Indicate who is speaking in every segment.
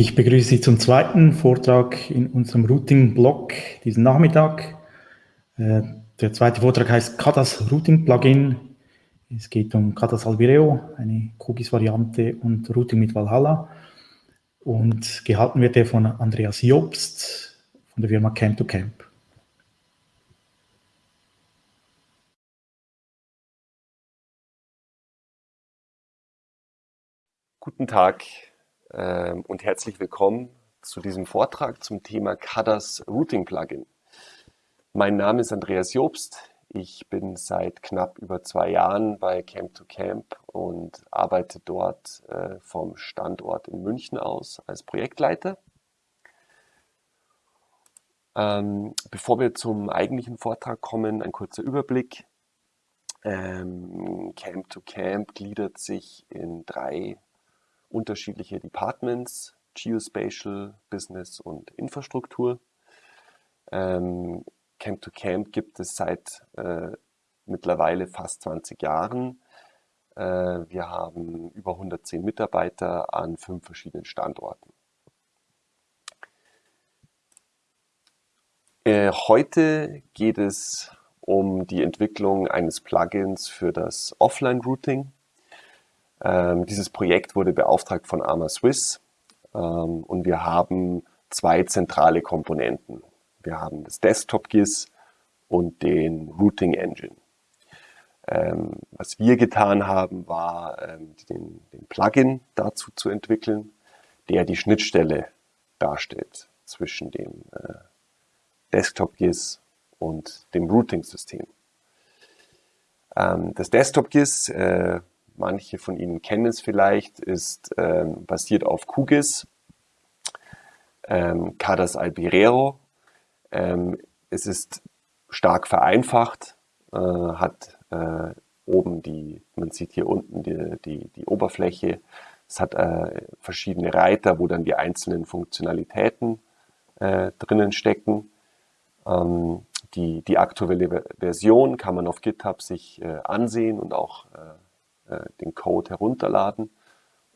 Speaker 1: Ich begrüße Sie zum zweiten Vortrag in unserem Routing-Blog diesen Nachmittag. Äh, der zweite Vortrag heißt Kadas Routing-Plugin. Es geht um Kadas Albireo, eine QGIS-Variante und Routing mit Valhalla. Und gehalten wird er von Andreas Jobst von der Firma Camp to Camp.
Speaker 2: Guten Tag und herzlich willkommen zu diesem Vortrag zum Thema CADAS Routing Plugin. Mein Name ist Andreas Jobst. Ich bin seit knapp über zwei Jahren bei Camp to Camp und arbeite dort äh, vom Standort in München aus als Projektleiter. Ähm, bevor wir zum eigentlichen Vortrag kommen, ein kurzer Überblick. Ähm, Camp to Camp gliedert sich in drei unterschiedliche Departments, Geospatial, Business und Infrastruktur. Ähm, Camp to Camp gibt es seit äh, mittlerweile fast 20 Jahren. Äh, wir haben über 110 Mitarbeiter an fünf verschiedenen Standorten. Äh, heute geht es um die Entwicklung eines Plugins für das Offline-Routing. Ähm, dieses Projekt wurde beauftragt von Arma Swiss ähm, und wir haben zwei zentrale Komponenten. Wir haben das Desktop-GIS und den Routing Engine. Ähm, was wir getan haben, war ähm, den, den Plugin dazu zu entwickeln, der die Schnittstelle darstellt zwischen dem äh, Desktop-GIS und dem Routing-System. Ähm, das Desktop-GIS äh, manche von Ihnen kennen es vielleicht, ist ähm, basiert auf QGIS, ähm, Cadas Albirero. Ähm, es ist stark vereinfacht, äh, hat äh, oben die, man sieht hier unten die, die, die Oberfläche, es hat äh, verschiedene Reiter, wo dann die einzelnen Funktionalitäten äh, drinnen stecken. Ähm, die, die aktuelle Version kann man auf GitHub sich äh, ansehen und auch äh, den Code herunterladen.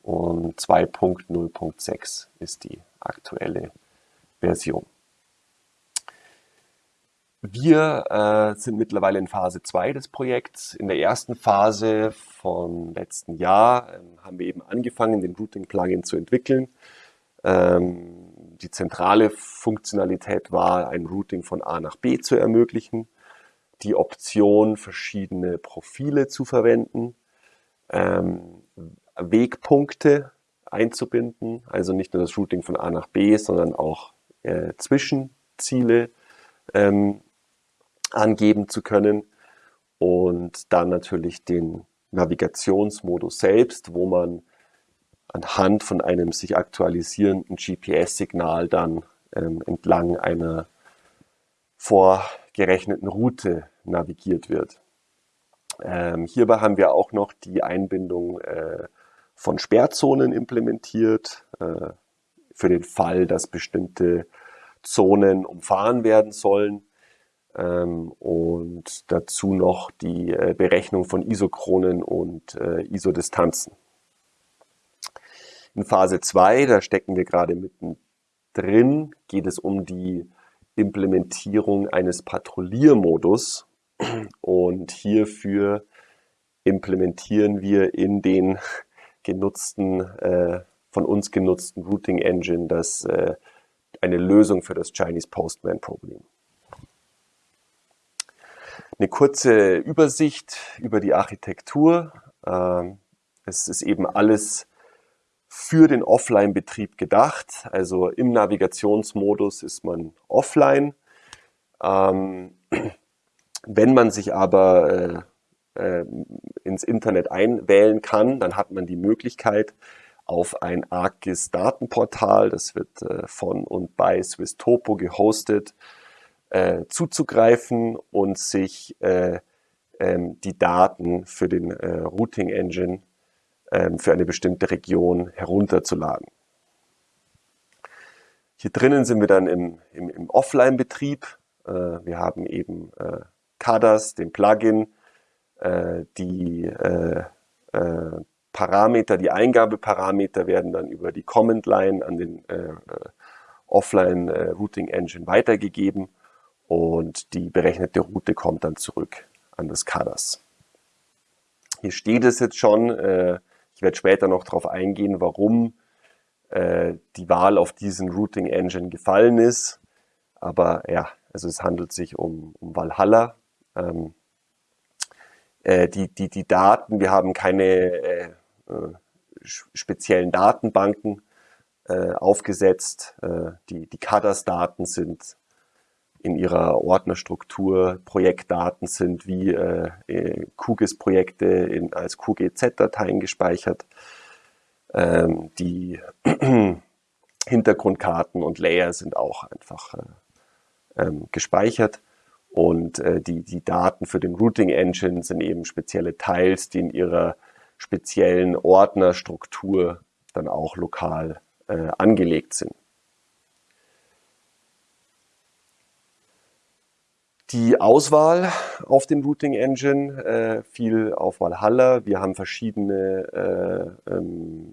Speaker 2: Und 2.0.6 ist die aktuelle Version. Wir äh, sind mittlerweile in Phase 2 des Projekts. In der ersten Phase vom letzten Jahr ähm, haben wir eben angefangen, den Routing-Plugin zu entwickeln. Ähm, die zentrale Funktionalität war, ein Routing von A nach B zu ermöglichen, die Option, verschiedene Profile zu verwenden, ähm, Wegpunkte einzubinden, also nicht nur das Routing von A nach B, sondern auch äh, Zwischenziele ähm, angeben zu können und dann natürlich den Navigationsmodus selbst, wo man anhand von einem sich aktualisierenden GPS-Signal dann ähm, entlang einer vorgerechneten Route navigiert wird. Ähm, hierbei haben wir auch noch die Einbindung äh, von Sperrzonen implementiert, äh, für den Fall, dass bestimmte Zonen umfahren werden sollen. Ähm, und dazu noch die äh, Berechnung von Isochronen und äh, Isodistanzen. In Phase 2, da stecken wir gerade mittendrin, geht es um die Implementierung eines Patrouilliermodus, und hierfür implementieren wir in den genutzten, äh, von uns genutzten Routing Engine das, äh, eine Lösung für das Chinese Postman Problem. Eine kurze Übersicht über die Architektur. Ähm, es ist eben alles für den Offline-Betrieb gedacht. Also im Navigationsmodus ist man offline. Ähm, wenn man sich aber äh, äh, ins Internet einwählen kann, dann hat man die Möglichkeit, auf ein ArcGIS-Datenportal, das wird äh, von und bei Swisstopo gehostet, äh, zuzugreifen und sich äh, ähm, die Daten für den Routing Engine ähm, für eine bestimmte Region herunterzuladen. Hier drinnen sind wir dann im, im, im Offline-Betrieb. Wir haben eben CADAS, dem Plugin, äh, die, äh, äh, Parameter, die Eingabeparameter werden dann über die Command Line an den Offline Routing Engine weitergegeben und die berechnete Route kommt dann zurück an das CADAS. Hier steht es jetzt schon, ich werde später noch darauf eingehen, warum die Wahl auf diesen Routing Engine gefallen ist. Aber ja, also es handelt sich um, um Valhalla. Ähm, äh, die, die, die Daten, wir haben keine äh, äh, speziellen Datenbanken äh, aufgesetzt. Äh, die die CADAS-Daten sind in ihrer Ordnerstruktur, Projektdaten sind wie äh, QGIS-Projekte als QGZ-Dateien gespeichert. Ähm, die Hintergrundkarten und Layer sind auch einfach äh, ähm, gespeichert. Und äh, die, die Daten für den Routing Engine sind eben spezielle Teils, die in ihrer speziellen Ordnerstruktur dann auch lokal äh, angelegt sind. Die Auswahl auf dem Routing Engine äh, fiel auf Valhalla. Wir haben verschiedene äh, ähm,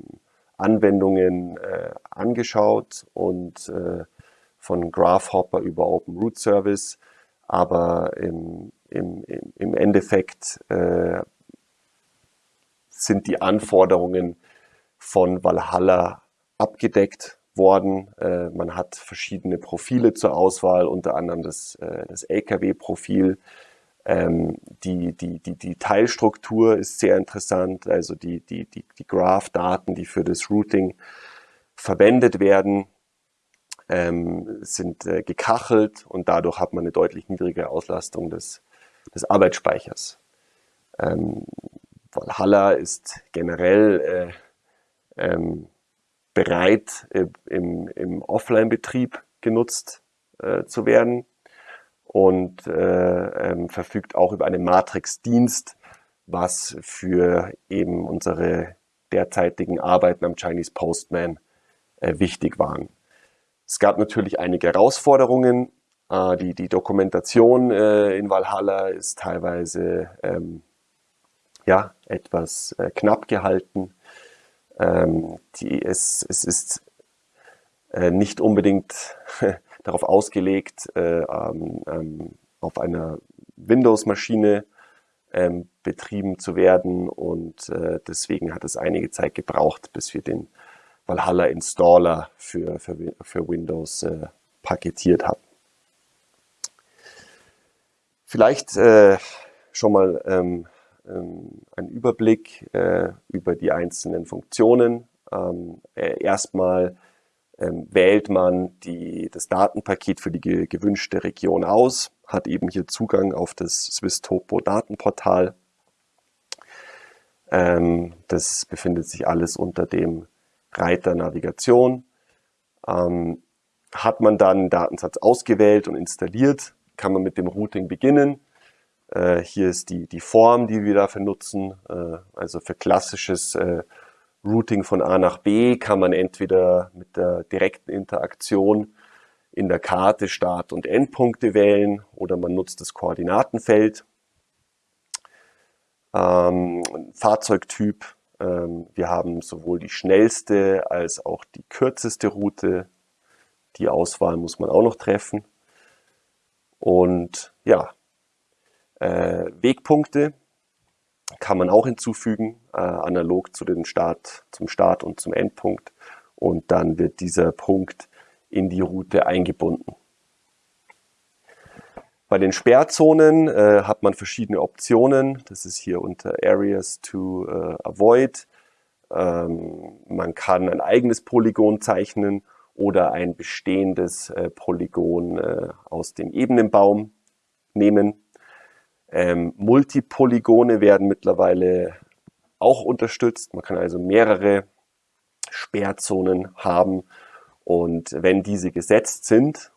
Speaker 2: Anwendungen äh, angeschaut und äh, von Graphhopper über Open Root Service. Aber im, im, im Endeffekt äh, sind die Anforderungen von Valhalla abgedeckt worden. Äh, man hat verschiedene Profile zur Auswahl, unter anderem das, äh, das LKW-Profil. Ähm, die, die, die, die Teilstruktur ist sehr interessant, also die, die, die, die Graph-Daten, die für das Routing verwendet werden, ähm, sind äh, gekachelt und dadurch hat man eine deutlich niedrigere Auslastung des, des Arbeitsspeichers. Ähm, Valhalla ist generell äh, ähm, bereit, äh, im, im Offline-Betrieb genutzt äh, zu werden und äh, ähm, verfügt auch über einen Matrix-Dienst, was für eben unsere derzeitigen Arbeiten am Chinese Postman äh, wichtig waren. Es gab natürlich einige Herausforderungen. Äh, die, die Dokumentation äh, in Valhalla ist teilweise ähm, ja, etwas äh, knapp gehalten. Ähm, die, es, es ist nicht unbedingt darauf ausgelegt, äh, ähm, ähm, auf einer Windows-Maschine ähm, betrieben zu werden und deswegen hat es einige Zeit gebraucht, bis wir den Valhalla Installer für, für, für Windows äh, paketiert haben. Vielleicht äh, schon mal ähm, ähm, ein Überblick äh, über die einzelnen Funktionen. Ähm, äh, erstmal ähm, wählt man die, das Datenpaket für die ge gewünschte Region aus, hat eben hier Zugang auf das Swiss Topo Datenportal. Ähm, das befindet sich alles unter dem Reiter Navigation. Ähm, hat man dann einen Datensatz ausgewählt und installiert, kann man mit dem Routing beginnen. Äh, hier ist die, die Form, die wir dafür nutzen. Äh, also für klassisches äh, Routing von A nach B kann man entweder mit der direkten Interaktion in der Karte Start- und Endpunkte wählen oder man nutzt das Koordinatenfeld. Ähm, Fahrzeugtyp, wir haben sowohl die schnellste als auch die kürzeste Route. Die Auswahl muss man auch noch treffen. Und ja, äh, Wegpunkte kann man auch hinzufügen, äh, analog zu den Start, zum Start und zum Endpunkt. Und dann wird dieser Punkt in die Route eingebunden. Bei den Sperrzonen äh, hat man verschiedene Optionen. Das ist hier unter Areas to äh, Avoid. Ähm, man kann ein eigenes Polygon zeichnen oder ein bestehendes äh, Polygon äh, aus dem Ebenenbaum nehmen. Ähm, Multipolygone werden mittlerweile auch unterstützt. Man kann also mehrere Sperrzonen haben und wenn diese gesetzt sind,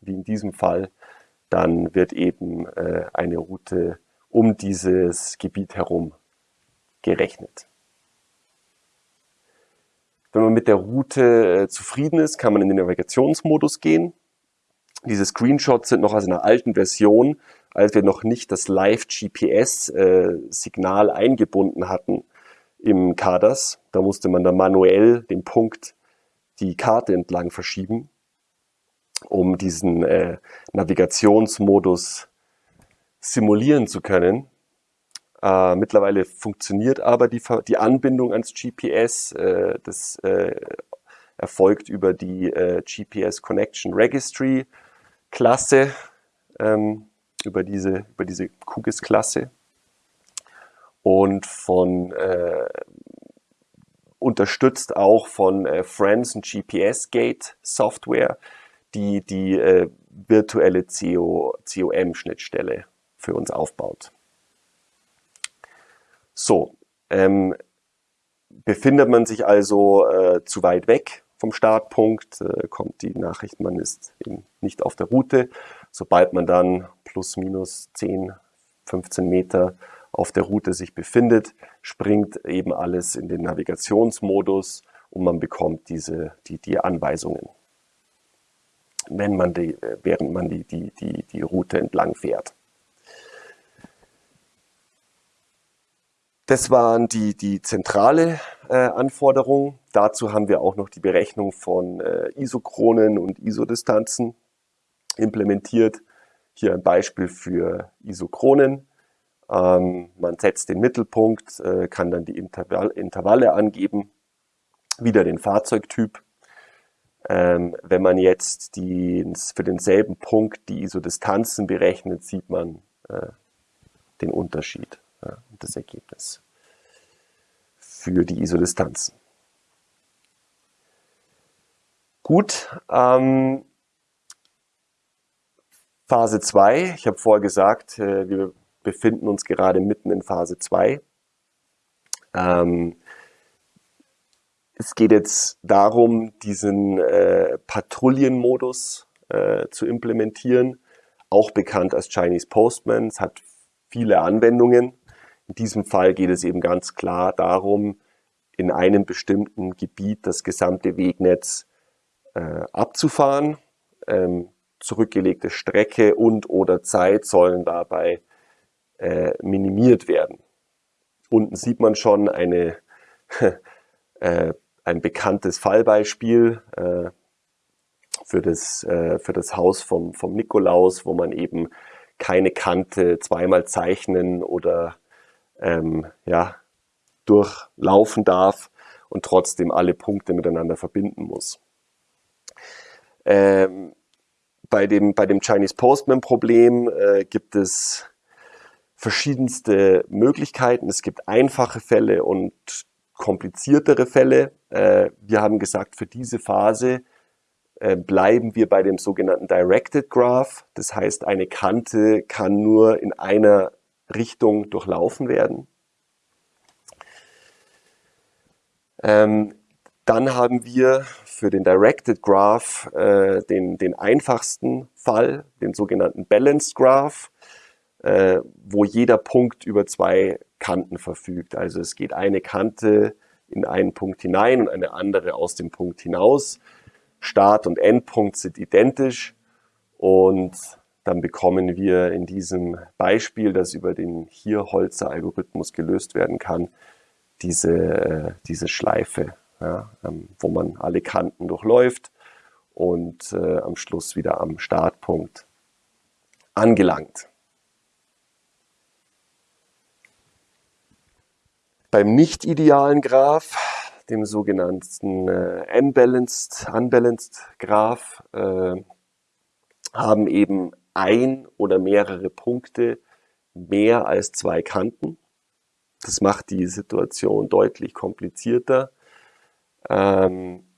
Speaker 2: wie in diesem Fall, dann wird eben äh, eine Route um dieses Gebiet herum gerechnet. Wenn man mit der Route äh, zufrieden ist, kann man in den Navigationsmodus gehen. Diese Screenshots sind noch aus einer alten Version, als wir noch nicht das Live-GPS-Signal äh, eingebunden hatten im CADAS. Da musste man dann manuell den Punkt die Karte entlang verschieben, um diesen äh, Navigationsmodus simulieren zu können. Äh, mittlerweile funktioniert aber die, die Anbindung ans GPS. Äh, das äh, erfolgt über die äh, GPS Connection Registry Klasse, ähm, über diese, über diese QGIS-Klasse und von äh, unterstützt auch von äh, Friends und GPS Gate Software, die die äh, virtuelle COM-Schnittstelle für uns aufbaut. So, ähm, befindet man sich also äh, zu weit weg vom Startpunkt, äh, kommt die Nachricht, man ist eben nicht auf der Route. Sobald man dann plus minus 10, 15 Meter auf der Route sich befindet, springt eben alles in den Navigationsmodus und man bekommt diese, die, die Anweisungen, wenn man die, während man die, die, die, die Route entlang fährt. Das waren die, die zentrale äh, Anforderung. Dazu haben wir auch noch die Berechnung von äh, Isochronen und Isodistanzen implementiert. Hier ein Beispiel für Isochronen. Ähm, man setzt den Mittelpunkt, äh, kann dann die Intervall Intervalle angeben, wieder den Fahrzeugtyp. Ähm, wenn man jetzt die, für denselben Punkt die Isodistanzen berechnet, sieht man äh, den Unterschied ja, das Ergebnis für die Isodistanzen. Gut, ähm, Phase 2, ich habe vorher gesagt, äh, wir befinden uns gerade mitten in Phase 2. Ähm, es geht jetzt darum, diesen äh, Patrouillenmodus äh, zu implementieren, auch bekannt als Chinese Postman. Es hat viele Anwendungen. In diesem Fall geht es eben ganz klar darum, in einem bestimmten Gebiet das gesamte Wegnetz äh, abzufahren. Ähm, zurückgelegte Strecke und oder Zeit sollen dabei äh, minimiert werden. Unten sieht man schon eine, äh, ein bekanntes Fallbeispiel äh, für, das, äh, für das Haus vom, vom Nikolaus, wo man eben keine Kante zweimal zeichnen oder ähm, ja, durchlaufen darf und trotzdem alle Punkte miteinander verbinden muss. Ähm, bei, dem, bei dem Chinese Postman Problem äh, gibt es verschiedenste Möglichkeiten. Es gibt einfache Fälle und kompliziertere Fälle. Äh, wir haben gesagt, für diese Phase äh, bleiben wir bei dem sogenannten Directed Graph. Das heißt, eine Kante kann nur in einer Richtung durchlaufen werden. Ähm, dann haben wir für den Directed Graph äh, den, den einfachsten Fall, den sogenannten Balanced Graph äh, wo jeder Punkt über zwei Kanten verfügt. Also es geht eine Kante in einen Punkt hinein und eine andere aus dem Punkt hinaus. Start- und Endpunkt sind identisch und dann bekommen wir in diesem Beispiel, das über den Hier-Holzer-Algorithmus gelöst werden kann, diese, äh, diese Schleife, ja, ähm, wo man alle Kanten durchläuft und äh, am Schluss wieder am Startpunkt angelangt. Beim nicht idealen Graph, dem sogenannten äh, Unbalanced, Unbalanced Graph, äh, haben eben ein oder mehrere Punkte mehr als zwei Kanten. Das macht die Situation deutlich komplizierter. Ähm,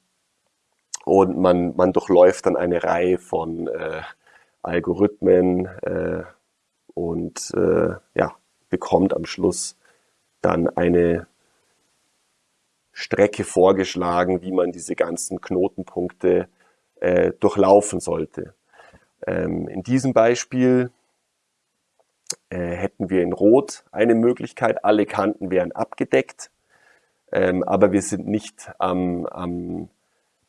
Speaker 2: und man, man durchläuft dann eine Reihe von äh, Algorithmen äh, und äh, ja, bekommt am Schluss dann eine Strecke vorgeschlagen, wie man diese ganzen Knotenpunkte äh, durchlaufen sollte. Ähm, in diesem Beispiel äh, hätten wir in Rot eine Möglichkeit, alle Kanten wären abgedeckt, ähm, aber wir sind nicht am, am,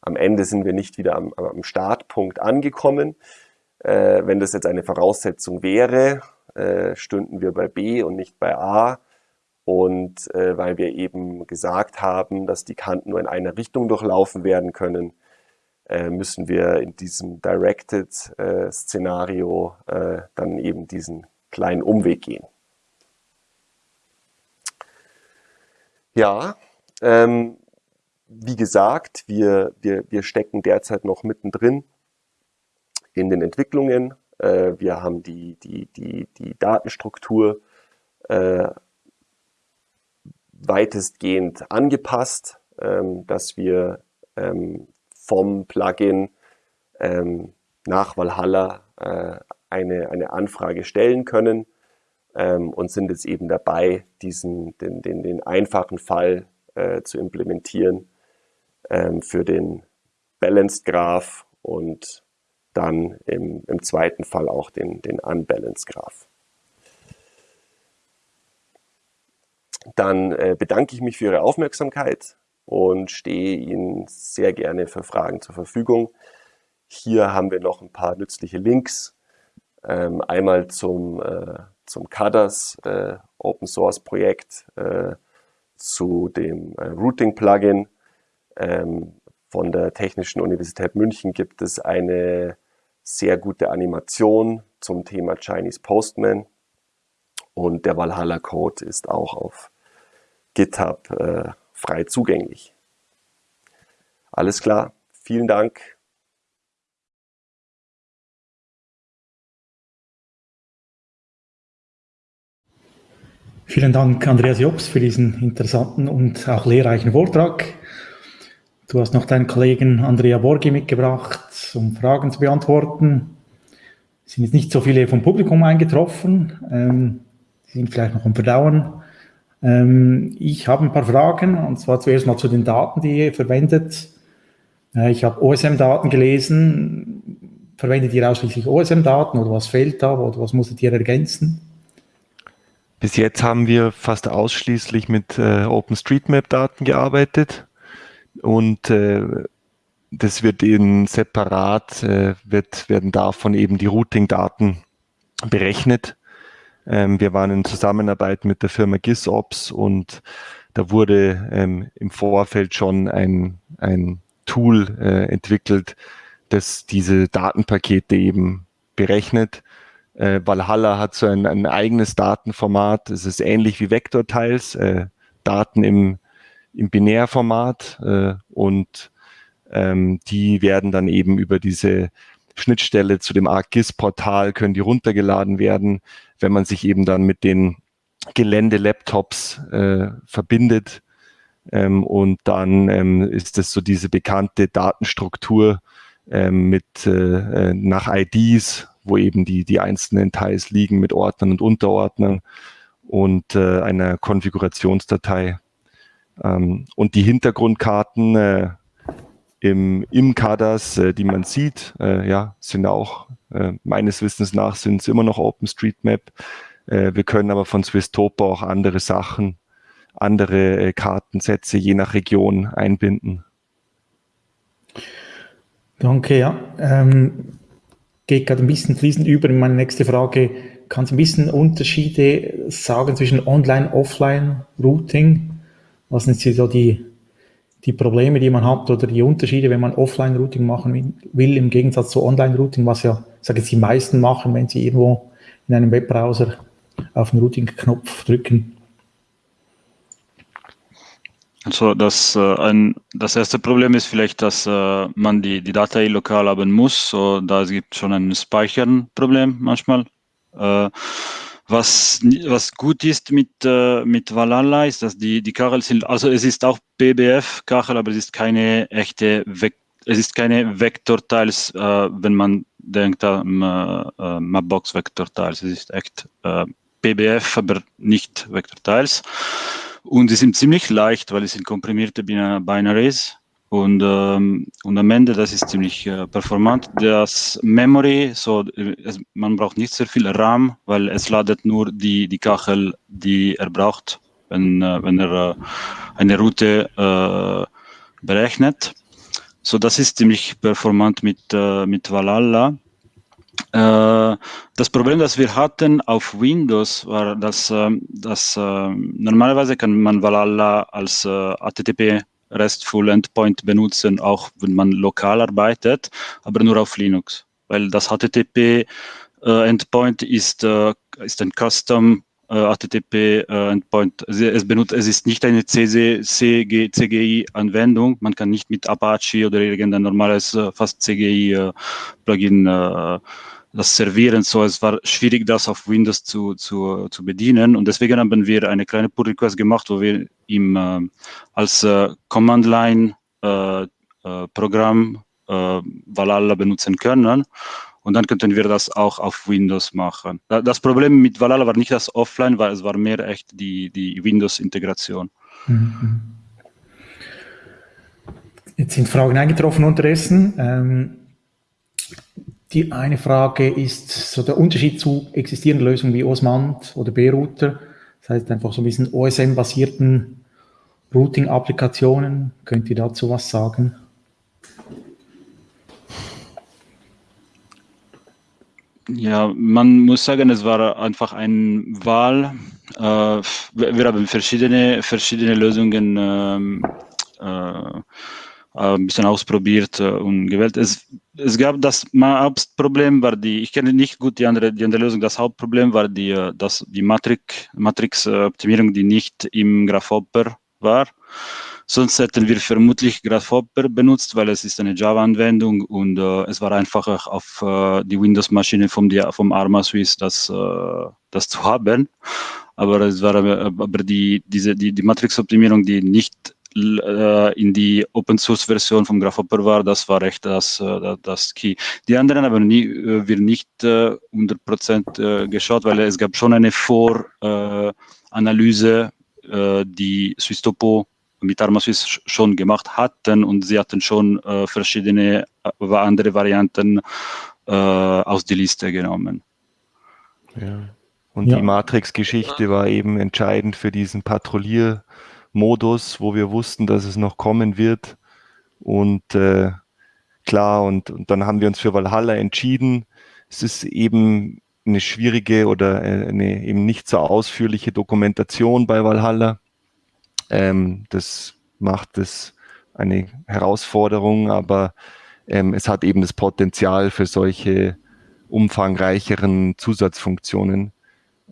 Speaker 2: am Ende sind wir nicht wieder am, am Startpunkt angekommen. Äh, wenn das jetzt eine Voraussetzung wäre, äh, stünden wir bei B und nicht bei A Und äh, weil wir eben gesagt haben, dass die Kanten nur in einer Richtung durchlaufen werden können, äh, müssen wir in diesem Directed-Szenario äh, dann eben diesen kleinen Umweg gehen. Ja, ähm, wie gesagt, wir, wir, wir stecken derzeit noch mittendrin in den Entwicklungen. Äh, wir haben die, die, die, die Datenstruktur äh, weitestgehend angepasst, ähm, dass wir ähm, vom Plugin ähm, nach Valhalla äh, eine, eine Anfrage stellen können und sind jetzt eben dabei, diesen, den, den, den einfachen Fall äh, zu implementieren für den Balanced Graph und dann im, im zweiten Fall auch den, den Unbalanced Graph. Dann äh, bedanke ich mich für Ihre Aufmerksamkeit und stehe Ihnen sehr gerne für Fragen zur Verfügung. Hier haben wir noch ein paar nützliche Links. Ähm, einmal zum, äh, zum CADAS äh, Open Source Projekt, zu dem Routing Plugin. Ähm, von der Technischen Universität München gibt es eine sehr gute Animation zum Thema Chinese Postman. Und der Valhalla Code ist auch auf GitHub äh, frei zugänglich. Alles klar, vielen Dank.
Speaker 1: Vielen Dank, Andreas Jobs, für diesen interessanten und auch lehrreichen Vortrag. Du hast noch deinen Kollegen Andrea Borgi mitgebracht, um Fragen zu beantworten. Es sind jetzt nicht so viele vom Publikum eingetroffen. Ähm, die sind vielleicht noch am Verdauen. Ähm, ich habe ein paar Fragen, und zwar zuerst mal zu den Daten, die ihr verwendet. Äh, ich habe OSM-Daten gelesen. Verwendet ihr ausschließlich OSM-Daten oder was fehlt da oder was musstet ihr ergänzen?
Speaker 3: Bis jetzt haben wir fast ausschließlich mit äh, OpenStreetMap-Daten gearbeitet und äh, das wird eben separat, äh, wird, werden davon eben die Routing-Daten berechnet ähm, wir waren in Zusammenarbeit mit der Firma GisOps und da wurde ähm, im Vorfeld schon ein, ein Tool äh, entwickelt, das diese Datenpakete eben berechnet. Äh, Valhalla hat so ein, ein eigenes Datenformat. Es ist ähnlich wie Vektortiles, äh, Daten im, im Binärformat äh, und ähm, die werden dann eben über diese Schnittstelle zu dem ArcGIS-Portal können die runtergeladen werden, wenn man sich eben dann mit den Gelände-Laptops äh, verbindet. Ähm, und dann ähm, ist es so diese bekannte Datenstruktur ähm, mit äh, äh nach IDs, wo eben die, die einzelnen Teils liegen mit Ordnern und Unterordnern und äh, einer Konfigurationsdatei. Ähm, und die Hintergrundkarten äh, im, im Kadas, äh, die man sieht, äh, ja, sind auch äh, meines Wissens nach sind es immer noch OpenStreetMap. Äh, wir können aber von Swisstopo auch andere Sachen, andere äh, Kartensätze je nach Region einbinden.
Speaker 1: Danke, ja. Ähm, geht gerade ein bisschen fließend über in meine nächste Frage. Kannst du ein bisschen Unterschiede sagen zwischen Online, Offline, Routing? Was sind so die die Probleme, die man hat oder die Unterschiede, wenn man Offline-Routing machen will, im Gegensatz zu Online-Routing, was ja, sage ich, die meisten machen, wenn sie irgendwo in einem Webbrowser auf den Routing-Knopf drücken.
Speaker 4: Also das, äh, ein, das erste Problem ist vielleicht, dass äh, man die, die Datei lokal haben muss. So, da gibt es schon ein Speichern-Problem manchmal. Äh, was, was gut ist mit, äh, mit Valhalla ist, dass die, die Kachel sind, also es ist auch PBF-Kachel, aber es ist keine echte, Vek es ist keine Vektorteils, äh, wenn man denkt an äh, Mapbox-Vektorteils. Es ist echt äh, PBF, aber nicht Vektorteils. Und sie sind ziemlich leicht, weil es sind komprimierte Binaries. Und, ähm, und am Ende, das ist ziemlich äh, performant. Das Memory, so, es, man braucht nicht sehr viel RAM, weil es ladet nur die, die Kachel, die er braucht, wenn, äh, wenn er äh, eine Route äh, berechnet. So, das ist ziemlich performant mit, äh, mit Valhalla. Äh, das Problem, das wir hatten auf Windows, war, dass, äh, dass äh, normalerweise kann man Valhalla als äh, HTTP RESTful Endpoint benutzen, auch wenn man lokal arbeitet, aber nur auf Linux, weil das HTTP äh, Endpoint ist, äh, ist ein Custom HTTP Endpoint. Es, benutzt, es ist nicht eine CGI-Anwendung. Man kann nicht mit Apache oder irgendein normales fast CGI-Plugin das Servieren so. Es war schwierig, das auf Windows zu, zu, zu bedienen. Und deswegen haben wir eine kleine Pull Request gemacht, wo wir ihm äh, als äh, Command Line äh, äh äh, Valhalla benutzen können. Und dann könnten wir das auch auf Windows machen. Das Problem mit Valhalla war nicht das Offline, weil es war mehr echt die, die Windows-Integration. Mhm.
Speaker 1: Jetzt sind Fragen eingetroffen unterdessen. Ähm, die eine Frage ist so der Unterschied zu existierenden Lösungen wie Osmand oder B-Router. Das heißt einfach so ein bisschen OSM-basierten Routing-Applikationen. Könnt ihr dazu was sagen?
Speaker 4: Ja, man muss sagen, es war einfach eine Wahl. Äh, wir haben verschiedene, verschiedene Lösungen ähm, äh, äh, ein bisschen ausprobiert und gewählt. Es, es gab das Hauptproblem war die, ich kenne nicht gut die andere, die andere Lösung, das Hauptproblem war die, äh, das, die Matrix, Matrix-Optimierung, die nicht im Grasshopper war. Sonst hätten wir vermutlich Grasshopper benutzt, weil es ist eine Java-Anwendung und äh, es war einfacher auf äh, die Windows-Maschine vom, vom Arma Swiss das, äh, das zu haben. Aber es war aber die, diese, die, die Matrix-Optimierung, die nicht äh, in die Open Source Version vom Grasshopper war, das war echt das, äh, das Key. Die anderen haben nie, äh, wir nicht 100% geschaut, weil es gab schon eine Voranalyse, die Swisstopo mit ArmaSwiss schon gemacht hatten und sie hatten schon verschiedene andere Varianten aus der Liste genommen.
Speaker 3: Ja. Und ja. die Matrix-Geschichte war eben entscheidend für diesen Patrouillier- Modus, wo wir wussten, dass es noch kommen wird. Und äh, klar, und, und dann haben wir uns für Valhalla entschieden. Es ist eben eine schwierige oder äh, eine eben nicht so ausführliche Dokumentation bei Valhalla. Ähm, das macht es eine Herausforderung, aber ähm, es hat eben das Potenzial für solche umfangreicheren Zusatzfunktionen.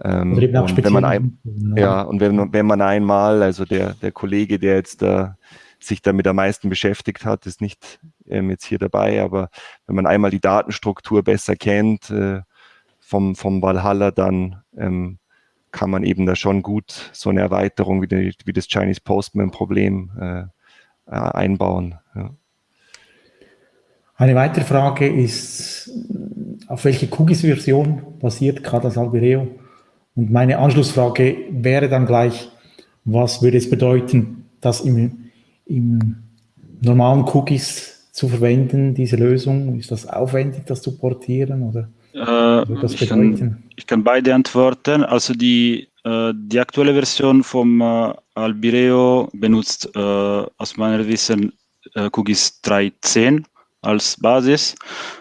Speaker 3: Ähm, und wenn man ein, ja, und wenn, wenn man einmal, also der, der Kollege, der jetzt da sich damit am meisten beschäftigt hat, ist nicht ähm, jetzt hier dabei, aber wenn man einmal die Datenstruktur besser kennt äh, vom, vom Valhalla, dann ähm, kann man eben da schon gut so eine Erweiterung wie, die, wie das Chinese Postman-Problem äh, einbauen. Ja.
Speaker 1: Eine weitere Frage ist, auf welche Cookies-Version basiert Cadas Albireo? Und meine Anschlussfrage wäre dann gleich, was würde es bedeuten, das im, im normalen Cookies zu verwenden, diese Lösung? Ist das aufwendig, das zu portieren oder
Speaker 4: äh, ich, kann, ich, kann, beide antworten. Also die, äh, die aktuelle Version vom äh, Albireo benutzt äh, aus meiner Wissen äh, Cookies 3.10 als Basis.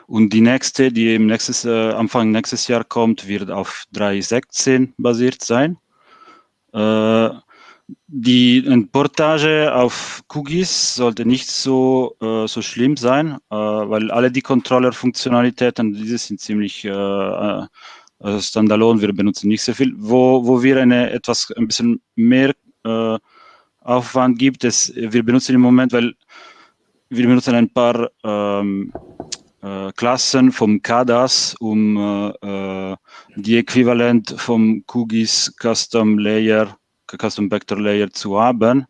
Speaker 4: Und die nächste, die im nächstes, äh, Anfang nächstes Jahr kommt, wird auf 3.16 basiert sein. Äh, die Portage auf Cookies sollte nicht so, äh, so schlimm sein, äh, weil alle die Controller-Funktionalitäten, diese sind ziemlich äh, äh, standalone, wir benutzen nicht so viel. Wo, wo wir eine etwas ein bisschen mehr Aufwand gibt, es, wir benutzen im Moment, weil wir benutzen ein paar ähm, äh, Klassen vom CADAS, um äh, äh, die Äquivalent vom QGIS Custom Layer, Custom Vector Layer zu haben,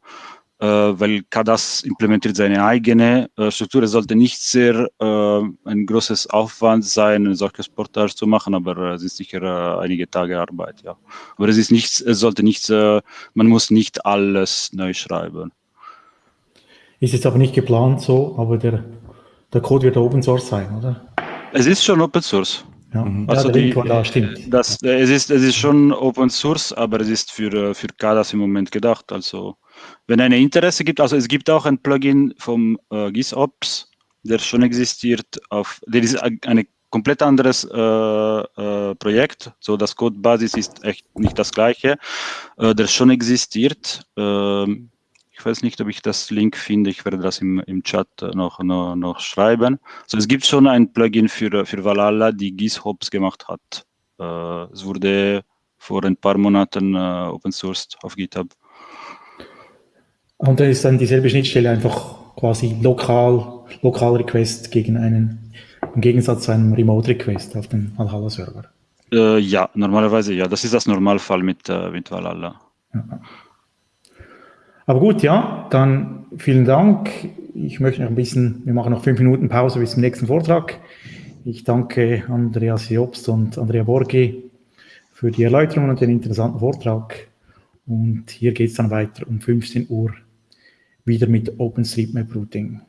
Speaker 4: äh, weil CADAS implementiert seine eigene äh, Struktur. Es sollte nicht sehr äh, ein großes Aufwand sein, ein solches Portage zu machen, aber es ist sicher einige Tage Arbeit, ja. Aber es ist nichts, es sollte nichts, man muss nicht alles neu schreiben.
Speaker 1: Ist jetzt aber nicht geplant so, aber der, der Code wird Open Source sein, oder?
Speaker 4: Es ist schon Open Source.
Speaker 1: Ja, mhm. also ja, die, da stimmt.
Speaker 4: Das, es, ist, es ist schon Open Source, aber es ist für, für KDAS im Moment gedacht. Also wenn eine Interesse gibt, also es gibt auch ein Plugin vom äh, GISOps, der schon existiert, auf, der ist eine komplett anderes äh, äh, Projekt. So, das Codebasis ist echt nicht das gleiche, äh, der schon existiert. Ähm, ich weiß nicht, ob ich das Link finde. Ich werde das im, im Chat noch, noch, noch schreiben. So, es gibt schon ein Plugin für, für Valhalla, die GizHops gemacht hat. Äh, es wurde vor ein paar Monaten äh, open sourced auf GitHub.
Speaker 1: Und dann ist dann dieselbe Schnittstelle einfach quasi lokal, lokal Request gegen einen, im Gegensatz zu einem Remote Request auf dem Valhalla Server.
Speaker 4: Äh, ja, normalerweise ja. Das ist das Normalfall mit, äh, mit Valhalla. Ja.
Speaker 1: Aber gut, ja, dann vielen Dank. Ich möchte noch ein bisschen, wir machen noch fünf Minuten Pause bis zum nächsten Vortrag. Ich danke Andreas Jobst und Andrea Borgi für die Erläuterungen und den interessanten Vortrag. Und hier geht es dann weiter um 15 Uhr wieder mit OpenStreetMap Routing.